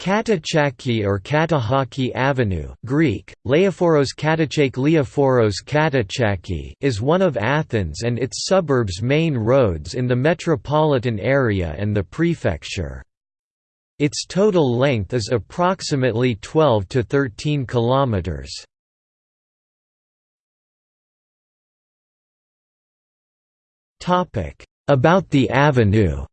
Katachaki or Katahaki Avenue Greek, Leophoros Katachake Leophoros Katachaki is one of Athens and its suburbs' main roads in the metropolitan area and the prefecture. Its total length is approximately 12 to 13 kilometers. About the avenue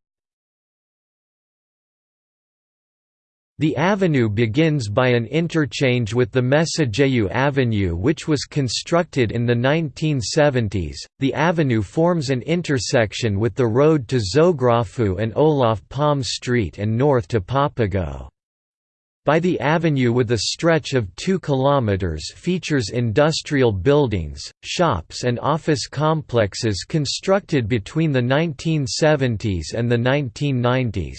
The avenue begins by an interchange with the Mesogeu Avenue which was constructed in the 1970s. The avenue forms an intersection with the road to Zographou and Olof Palme Street and north to Papago. By the avenue with a stretch of 2 km features industrial buildings, shops and office complexes constructed between the 1970s and the 1990s.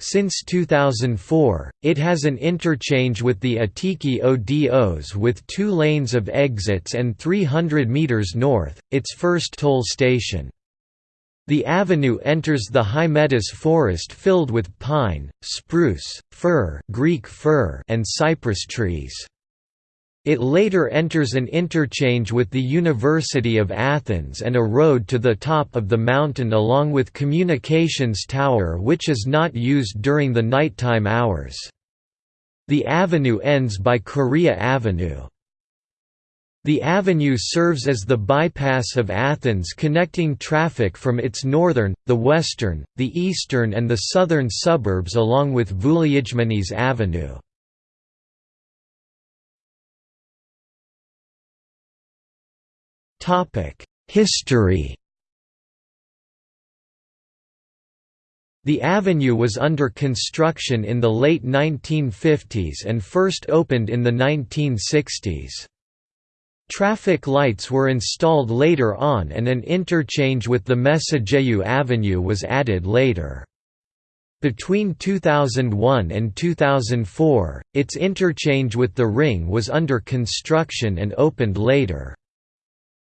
Since 2004, it has an interchange with the Attiki Odos with two lanes of exits and 300 meters north, its first toll station. The avenue enters the Hymettus forest filled with pine, spruce, fir, Greek fir and cypress trees. It later enters an interchange with the University of Athens and a road to the top of the mountain along with communications tower which is not used during the nighttime hours. The avenue ends by Korea Avenue. The avenue serves as the bypass of Athens connecting traffic from its northern, the western, the eastern and the southern suburbs along with Vouliagmenis Avenue. History The avenue was under construction in the late 1950s and first opened in the 1960s. Traffic lights were installed later on and an interchange with the Mesogeu Avenue was added later. Between 2001 and 2004, its interchange with the Ring was under construction and opened later.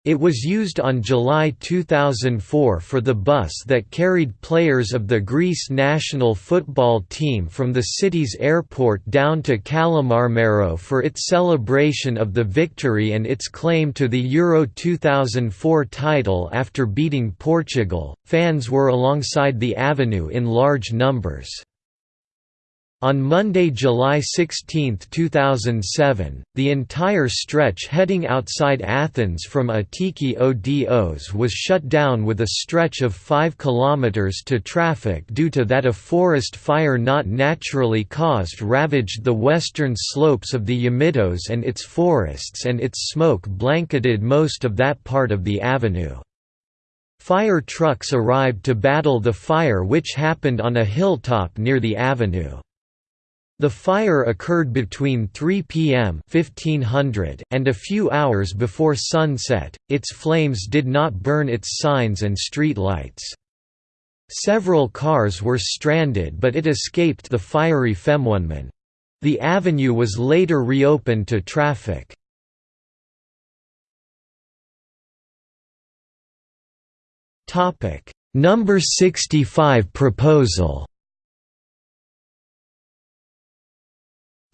It was used on July 2004 for the bus that carried players of the Greece national football team from the city's airport down to Kallimarmaro for its celebration of the victory and its claim to the Euro 2004 title after beating Portugal. Fans were alongside the avenue in large numbers. On Monday, July 16, 2007, the entire stretch heading outside Athens from Attiki Odos was shut down with a stretch of 5 km to traffic due to that a forest fire not naturally caused ravaged the western slopes of the Yamitos and its forests and its smoke blanketed most of that part of the avenue. Fire trucks arrived to battle the fire which happened on a hilltop near the avenue. The fire occurred between 3 p.m. 1500 and a few hours before sunset. Its flames did not burn its signs and street lights. Several cars were stranded but it escaped the fiery Femwunman. The avenue was later reopened to traffic. Number 65 proposal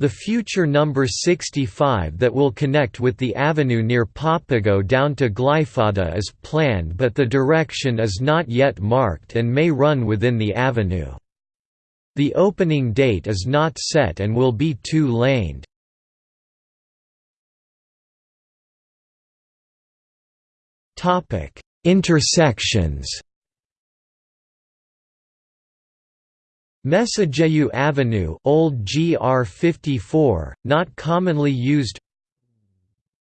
The future number 65 that will connect with the avenue near Papago down to Glyfada is planned but the direction is not yet marked and may run within the avenue. The opening date is not set and will be two-laned. Intersections Mesogeu Avenue Old GR 54, not commonly used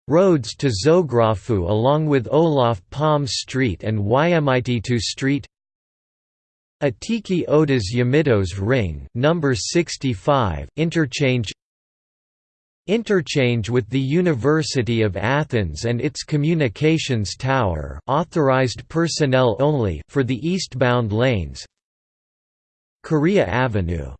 Roads to Zographou along with Olof Palme Street and Yamititu Street. Attiki Odos Yamitos Ring number 65 interchange Interchange with the University of Athens and its communications tower authorized personnel only for the eastbound lanes Korea Avenue